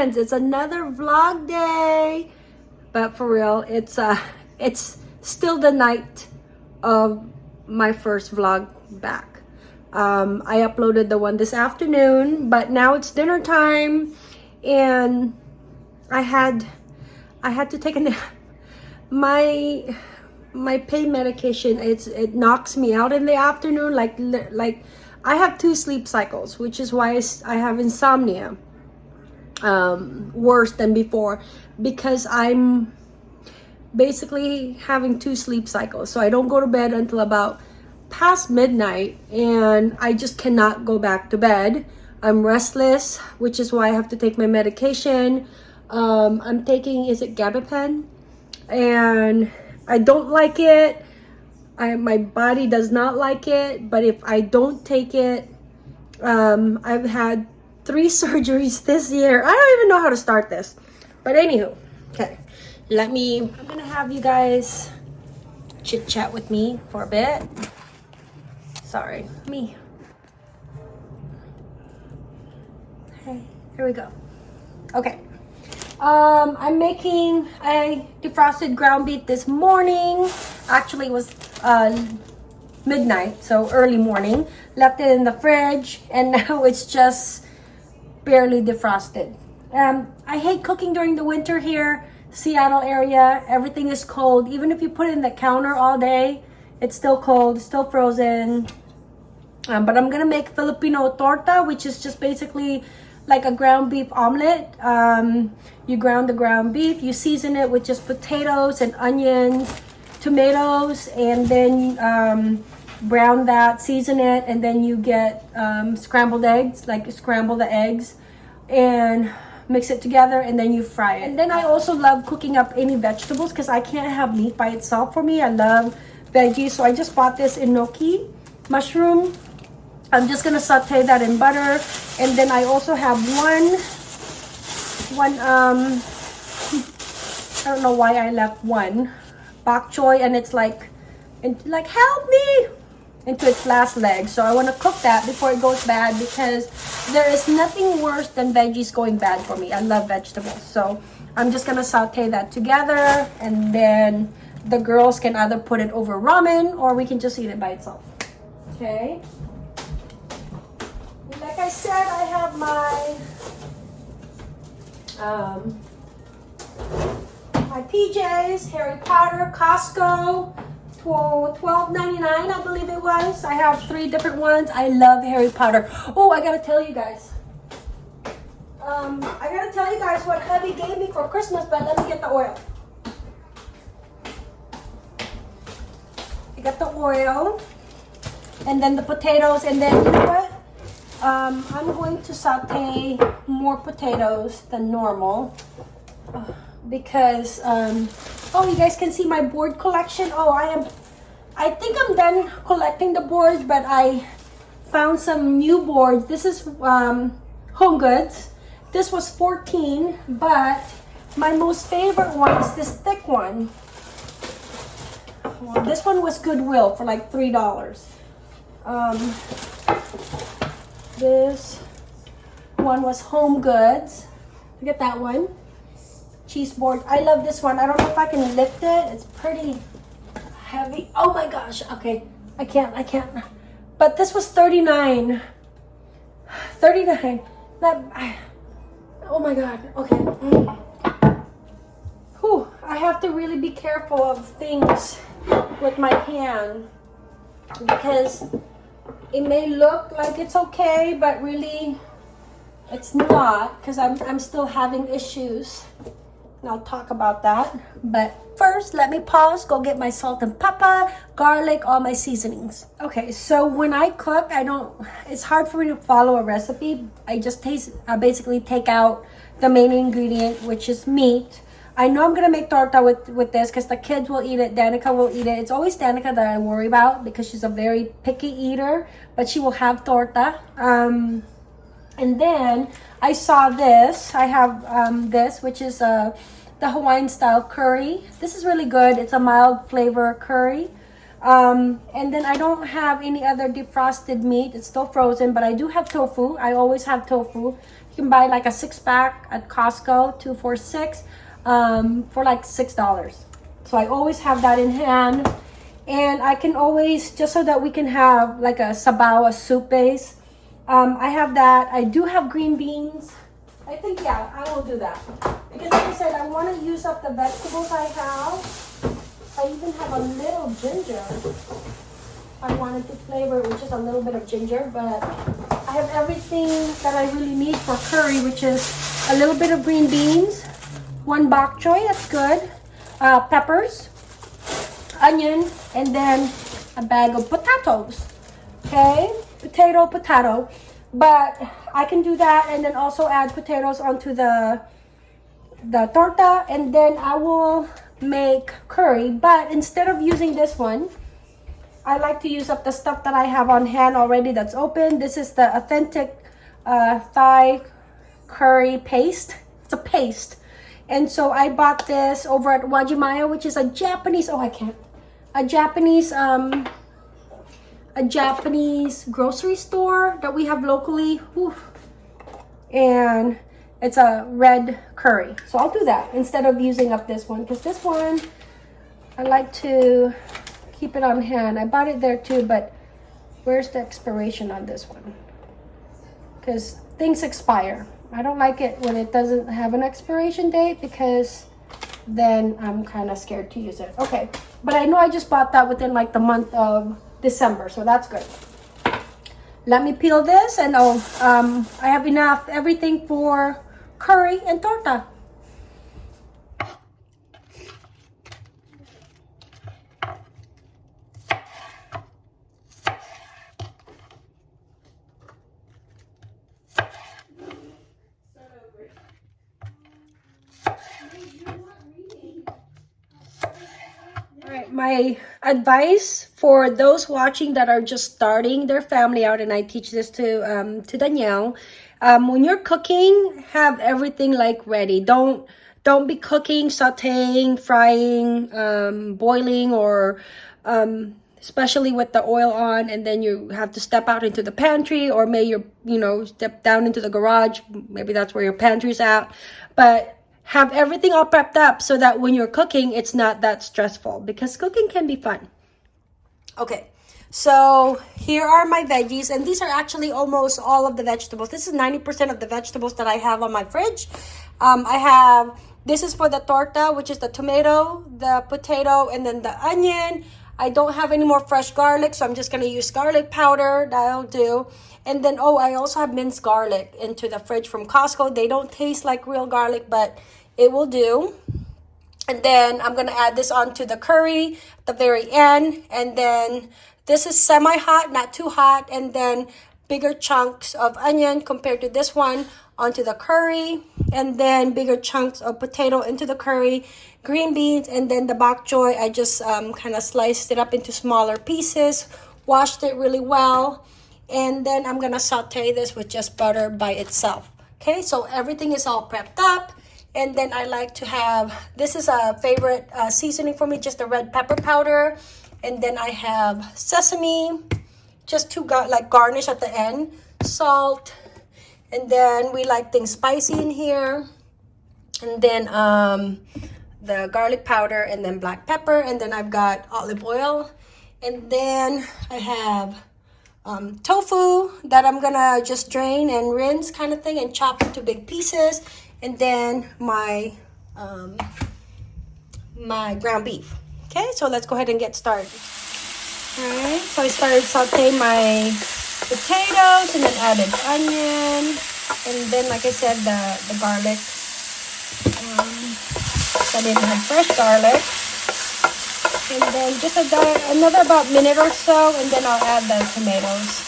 friends, it's another vlog day. But for real, it's uh it's still the night of my first vlog back. Um, I uploaded the one this afternoon, but now it's dinner time and I had I had to take a nap. My my pain medication it's it knocks me out in the afternoon like like I have two sleep cycles, which is why I have insomnia um, worse than before because I'm basically having two sleep cycles. So I don't go to bed until about past midnight and I just cannot go back to bed. I'm restless, which is why I have to take my medication. Um, I'm taking, is it gabapen? And I don't like it. I, my body does not like it, but if I don't take it, um, I've had three surgeries this year. I don't even know how to start this. But anywho, okay, let me, I'm gonna have you guys chit chat with me for a bit. Sorry, me. Hey, here we go. Okay. Um, I'm making a defrosted ground beef this morning. Actually, it was uh, midnight, so early morning. Left it in the fridge, and now it's just barely defrosted. Um, I hate cooking during the winter here, Seattle area. Everything is cold. Even if you put it in the counter all day, it's still cold, still frozen. Um, but I'm gonna make Filipino torta, which is just basically like a ground beef omelet. Um, you ground the ground beef, you season it with just potatoes and onions, tomatoes, and then um, brown that, season it, and then you get um, scrambled eggs, like scramble the eggs, and mix it together, and then you fry it. And then I also love cooking up any vegetables because I can't have meat by itself for me. I love veggies, so I just bought this enoki mushroom I'm just gonna saute that in butter. And then I also have one, one, um, I don't know why I left one, bok choy, and it's like, and like, help me, into its last leg. So I wanna cook that before it goes bad because there is nothing worse than veggies going bad for me. I love vegetables. So I'm just gonna saute that together and then the girls can either put it over ramen or we can just eat it by itself. Okay like I said, I have my um, my PJs, Harry Potter, Costco, $12.99 I believe it was. I have three different ones. I love Harry Potter. Oh, I gotta tell you guys. Um, I gotta tell you guys what hubby gave me for Christmas, but let me get the oil. I got the oil, and then the potatoes, and then you know what? Um, I'm going to saute more potatoes than normal uh, because, um, oh, you guys can see my board collection. Oh, I am, I think I'm done collecting the boards, but I found some new boards. This is um, Home Goods. This was 14, but my most favorite one is this thick one. Well, this one was Goodwill for like $3. Um, this one was Home Goods. Look at that one. Cheese board. I love this one. I don't know if I can lift it. It's pretty heavy. Oh my gosh. Okay. I can't. I can't. But this was 39. 39. That. I, oh my god. Okay. Whew. I have to really be careful of things with my hand because it may look like it's okay, but really it's not because I'm, I'm still having issues. I'll talk about that. But first, let me pause, go get my salt and pepper, garlic, all my seasonings. Okay, so when I cook, I don't, it's hard for me to follow a recipe. I just taste, I basically take out the main ingredient, which is meat. I know I'm gonna make torta with, with this because the kids will eat it. Danica will eat it. It's always Danica that I worry about because she's a very picky eater, but she will have torta. Um, and then I saw this. I have um, this, which is uh, the Hawaiian style curry. This is really good. It's a mild flavor curry. Um, and then I don't have any other defrosted meat. It's still frozen, but I do have tofu. I always have tofu. You can buy like a six pack at Costco, two for six, um, for like six dollars. So I always have that in hand. And I can always, just so that we can have like a sabaw, a soup base. Um, I have that. I do have green beans. I think, yeah, I will do that. Because like I said, I want to use up the vegetables I have. I even have a little ginger. I wanted to flavor it with just a little bit of ginger, but I have everything that I really need for curry, which is a little bit of green beans, one bok choy, that's good, uh, peppers, onion, and then a bag of potatoes. Okay, potato, potato. But I can do that and then also add potatoes onto the the torta and then I will make curry. But instead of using this one, I like to use up the stuff that I have on hand already that's open. This is the authentic uh, Thai curry paste. It's a paste. And so I bought this over at Uwajimaya, which is a Japanese, oh I can't, a Japanese, um, a Japanese grocery store that we have locally. Whew. And it's a red curry. So I'll do that instead of using up this one because this one, I like to keep it on hand. I bought it there too, but where's the expiration on this one? Because things expire. I don't like it when it doesn't have an expiration date because then I'm kind of scared to use it. Okay, but I know I just bought that within like the month of December, so that's good. Let me peel this and oh, um, I have enough everything for curry and torta. My advice for those watching that are just starting their family out, and I teach this to um, to Danielle. Um, when you're cooking, have everything like ready. Don't don't be cooking, sautéing, frying, um, boiling, or um, especially with the oil on, and then you have to step out into the pantry, or may you you know step down into the garage. Maybe that's where your pantry's at, but have everything all prepped up so that when you're cooking, it's not that stressful because cooking can be fun. Okay, so here are my veggies and these are actually almost all of the vegetables. This is 90% of the vegetables that I have on my fridge. Um, I have, this is for the torta, which is the tomato, the potato, and then the onion. I don't have any more fresh garlic, so I'm just going to use garlic powder. That'll do. And then, oh, I also have minced garlic into the fridge from Costco. They don't taste like real garlic, but it will do. And then I'm going to add this onto the curry at the very end. And then this is semi-hot, not too hot. And then bigger chunks of onion compared to this one onto the curry. And then bigger chunks of potato into the curry. Green beans and then the bok choy. I just um, kind of sliced it up into smaller pieces. Washed it really well. And then I'm to saute this with just butter by itself. Okay, so everything is all prepped up. And then I like to have, this is a favorite uh, seasoning for me, just the red pepper powder. And then I have sesame, just to gar like garnish at the end. Salt. And then we like things spicy in here. And then um, the garlic powder and then black pepper. And then I've got olive oil. And then I have um, tofu that I'm gonna just drain and rinse kind of thing and chop into big pieces and then my um, my ground beef. Okay, so let's go ahead and get started. All right, so I started sauteing my potatoes and then added onion, and then like I said, the the garlic. Um, I didn't have fresh garlic. And then just another about minute or so, and then I'll add the tomatoes.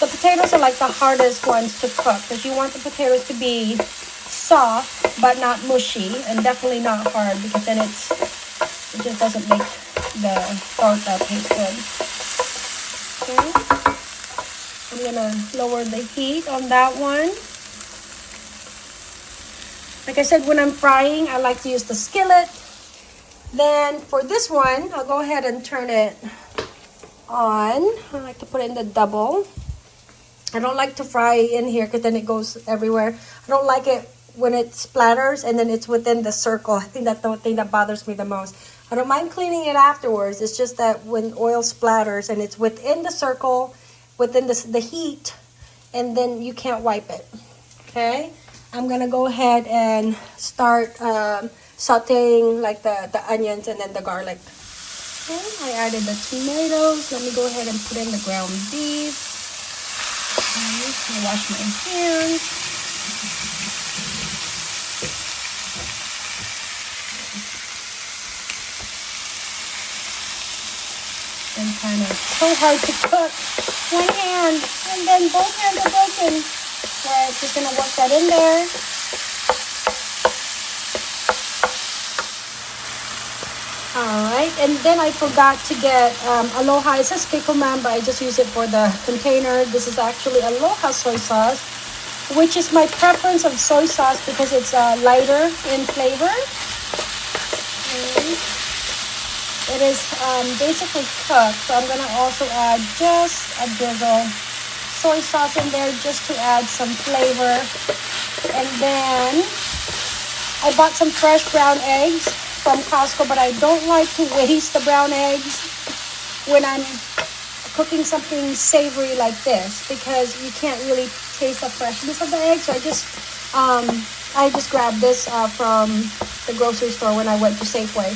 The potatoes are like the hardest ones to cook because you want the potatoes to be soft but not mushy and definitely not hard because then it's it just doesn't make the torta taste good. Okay. I'm gonna lower the heat on that one. Like I said, when I'm frying, I like to use the skillet. Then for this one, I'll go ahead and turn it on. I like to put it in the double. I don't like to fry in here because then it goes everywhere. I don't like it when it splatters and then it's within the circle. I think that's the thing that bothers me the most. I don't mind cleaning it afterwards. It's just that when oil splatters and it's within the circle, within the, the heat, and then you can't wipe it. Okay? I'm gonna go ahead and start um, sauteing like the, the onions and then the garlic. Okay, I added the tomatoes. Let me go ahead and put in the ground beef. i Okay, I wash my hands. And kind of so hard to cook. One hand, and then both hands are broken. I'm just gonna work that in there. Alright, and then I forgot to get um, Aloha. It says Kikkoman, but I just use it for the container. This is actually Aloha soy sauce, which is my preference of soy sauce because it's uh, lighter in flavor. It is um, basically cooked, so I'm going to also add just a drizzle soy sauce in there just to add some flavor. And then I bought some fresh brown eggs from Costco, but I don't like to waste the brown eggs when I'm cooking something savory like this because you can't really taste the freshness of the egg. So I just um, I just grabbed this uh, from the grocery store when I went to Safeway.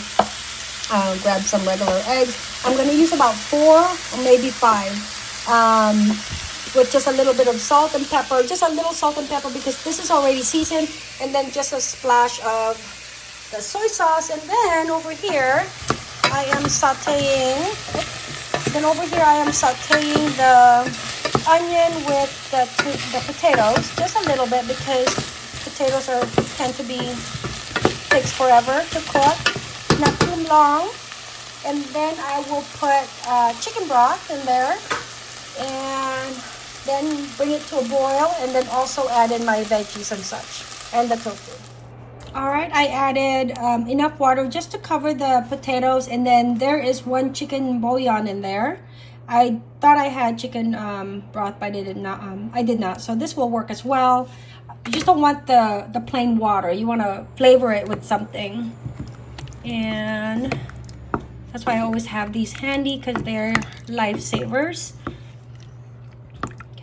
Uh, grab some regular eggs. I'm going to use about four or maybe five um, with just a little bit of salt and pepper. Just a little salt and pepper because this is already seasoned. And then just a splash of the soy sauce and then over here I am sauteing then over here I am sauteing the onion with the, the potatoes just a little bit because potatoes are tend to be takes forever to cook. Not too long. And then I will put uh, chicken broth in there. And then bring it to a boil and then also add in my veggies and such and the tofu all right, I added um, enough water just to cover the potatoes and then there is one chicken bouillon in there. I thought I had chicken um, broth, but I did not. Um, I did not. So this will work as well. You just don't want the, the plain water. You want to flavor it with something. And that's why I always have these handy because they're lifesavers.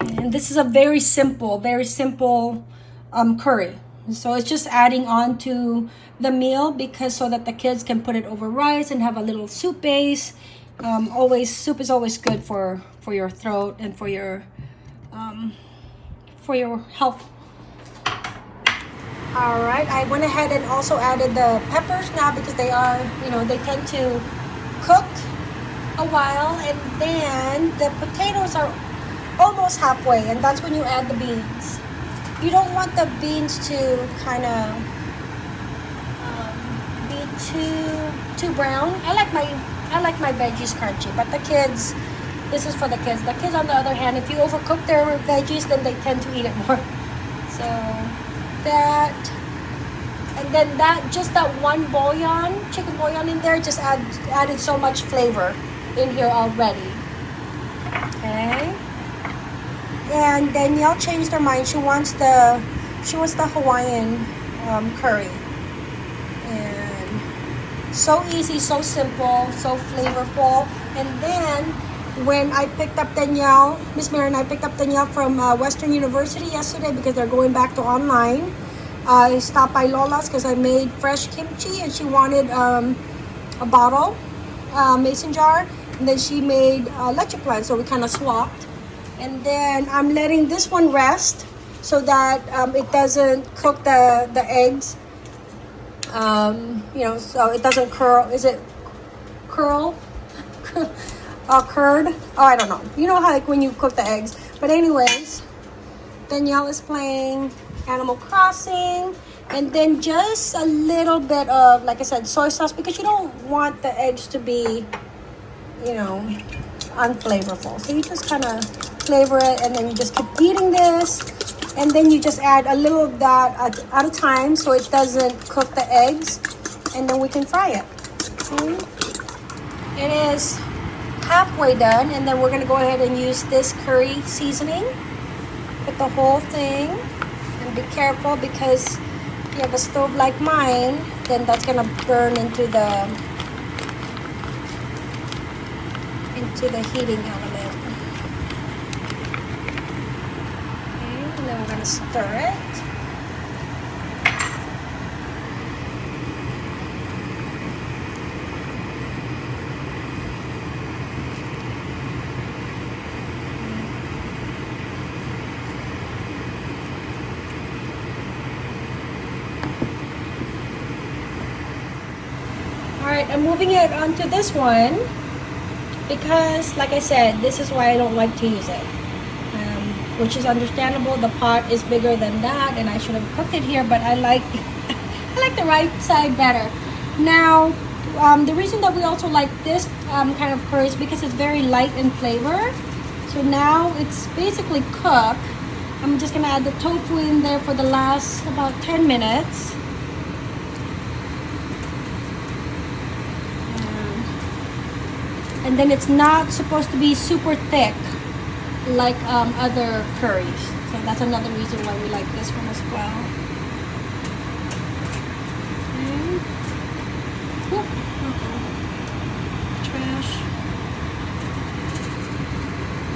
Okay, and this is a very simple, very simple um, curry. So it's just adding on to the meal because so that the kids can put it over rice and have a little soup base. Um, always soup is always good for for your throat and for your um, for your health. All right, I went ahead and also added the peppers now because they are, you know, they tend to cook a while and then the potatoes are almost halfway and that's when you add the beans you don't want the beans to kind of um, be too too brown. I like my I like my veggies crunchy, but the kids, this is for the kids. The kids, on the other hand, if you overcook their veggies, then they tend to eat it more. So that, and then that just that one bouillon, chicken bouillon in there, just add added so much flavor in here already. Okay and Danielle changed her mind. She wants the she wants the Hawaiian um, curry. And so easy, so simple, so flavorful. And then when I picked up Danielle, Miss Mary and I picked up Danielle from uh, Western University yesterday because they're going back to online. I stopped by Lola's because I made fresh kimchi and she wanted um, a bottle, uh, mason jar. And then she made uh, leche plan, so we kind of swapped. And then I'm letting this one rest so that um, it doesn't cook the, the eggs. Um, you know, so it doesn't curl. Is it curl? uh, curd? Oh, I don't know. You know how like when you cook the eggs. But anyways, Danielle is playing Animal Crossing. And then just a little bit of, like I said, soy sauce because you don't want the eggs to be, you know, unflavorful. So you just kind of flavor it and then you just keep eating this and then you just add a little of that at, a time so it doesn't cook the eggs and then we can fry it See? it is halfway done and then we're going to go ahead and use this curry seasoning put the whole thing and be careful because if you have a stove like mine, then that's gonna burn into the into the heating element. Okay, stir it. Alright, I'm moving it onto this one because, like I said, this is why I don't like to use it. Which is understandable. The pot is bigger than that and I should have cooked it here, but I like I like the right side better. Now, um, the reason that we also like this um, kind of curry is because it's very light in flavor. So now it's basically cooked. I'm just gonna add the tofu in there for the last about 10 minutes. and then it's not supposed to be super thick like um, other curries. So that's another reason why we like this one as well. Trash.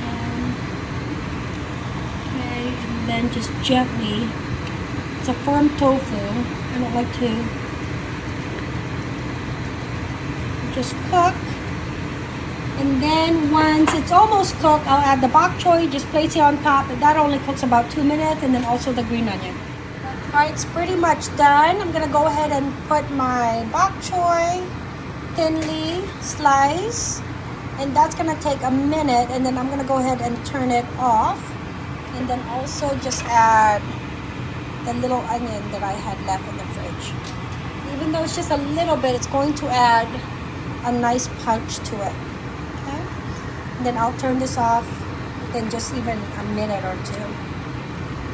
And, okay and then just gently it's a firm tofu. I don't like to just cook and then once it's almost cooked, I'll add the bok choy, just place it on top. And that only cooks about two minutes. And then also the green onion. All right, it's pretty much done. I'm gonna go ahead and put my bok choy thinly sliced. And that's gonna take a minute. And then I'm gonna go ahead and turn it off. And then also just add the little onion that I had left in the fridge. Even though it's just a little bit, it's going to add a nice punch to it then I'll turn this off in just even a minute or two.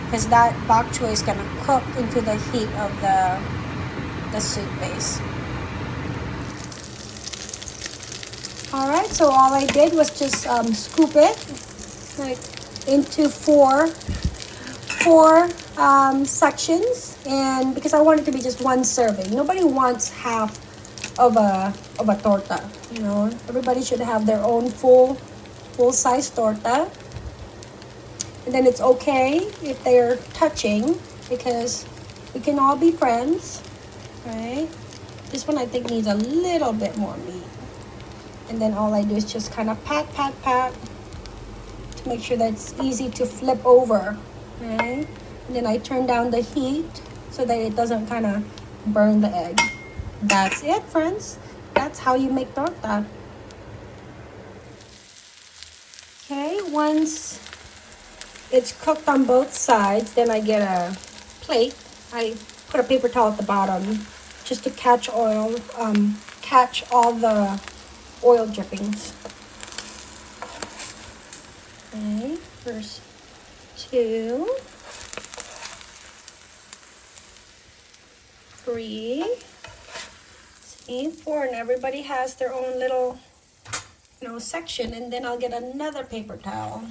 Because that bok choy is gonna cook into the heat of the the soup base all right so all I did was just um, scoop it like into four four um, sections. And because I want it to be just one serving. Nobody wants half of a of a torta you know? Everybody should have their own full full-size torta. And then it's okay if they're touching because we can all be friends, right? This one I think needs a little bit more meat. And then all I do is just kind of pat, pat, pat to make sure that it's easy to flip over, right? And then I turn down the heat so that it doesn't kind of burn the egg. That's it, friends. That's how you make torta. Okay, once it's cooked on both sides, then I get a plate. I put a paper towel at the bottom just to catch oil, um, catch all the oil drippings. Okay, first two, three, see, four, and everybody has their own little know, section and then I'll get another paper towel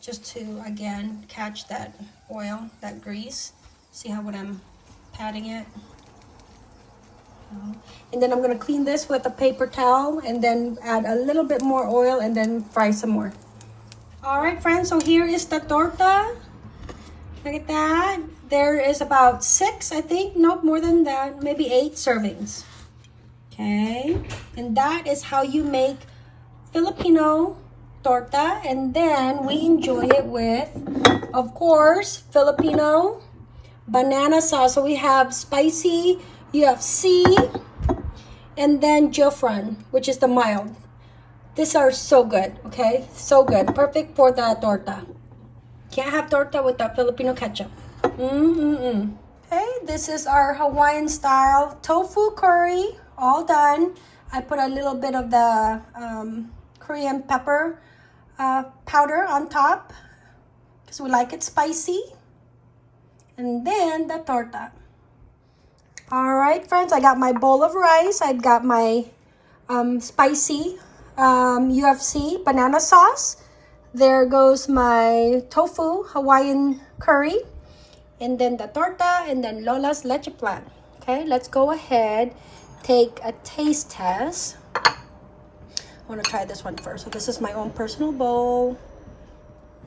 just to, again, catch that oil, that grease. See how when I'm patting it? And then I'm gonna clean this with a paper towel and then add a little bit more oil and then fry some more. All right, friends, so here is the torta. Look at that. There is about six, I think, nope, more than that, maybe eight servings. Okay, and that is how you make Filipino torta and then we enjoy it with, of course, Filipino banana sauce. So we have spicy, UFC, and then Jufran, which is the mild. These are so good, okay? So good. Perfect for the torta. Can't have torta without Filipino ketchup. Mm-mm-mm. Okay, this is our Hawaiian style tofu curry. All done. I put a little bit of the um, Korean pepper uh, powder on top because we like it spicy. And then the torta. All right, friends, I got my bowl of rice. I've got my um, spicy um, UFC banana sauce. there goes my tofu Hawaiian curry. And then the torta and then Lola's leche plan. Okay, let's go ahead, take a taste test. I want to try this one first. So this is my own personal bowl.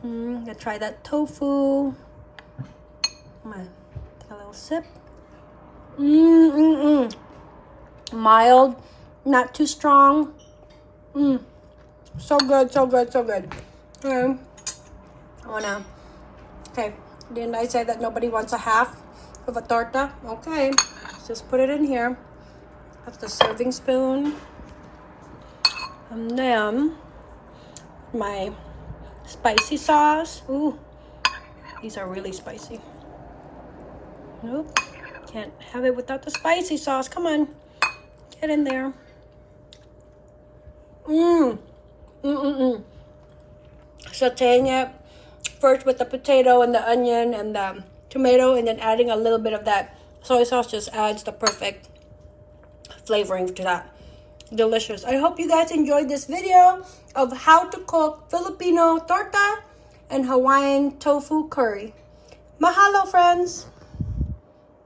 Mm, gonna try that tofu. I'm take a little sip. Mmm, mm, mm. Mild, not too strong. Mmm. So good, so good, so good. Okay. I wanna. Okay. Didn't I say that nobody wants a half of a torta? Okay. Just put it in here. That's the serving spoon. Um, and then my spicy sauce. Ooh, these are really spicy. Nope, can't have it without the spicy sauce. Come on, get in there. Mmm, mmm, mmm, mmm. Sauteing it first with the potato and the onion and the tomato, and then adding a little bit of that soy sauce just adds the perfect flavoring to that delicious. I hope you guys enjoyed this video of how to cook Filipino torta and Hawaiian tofu curry. Mahalo, friends!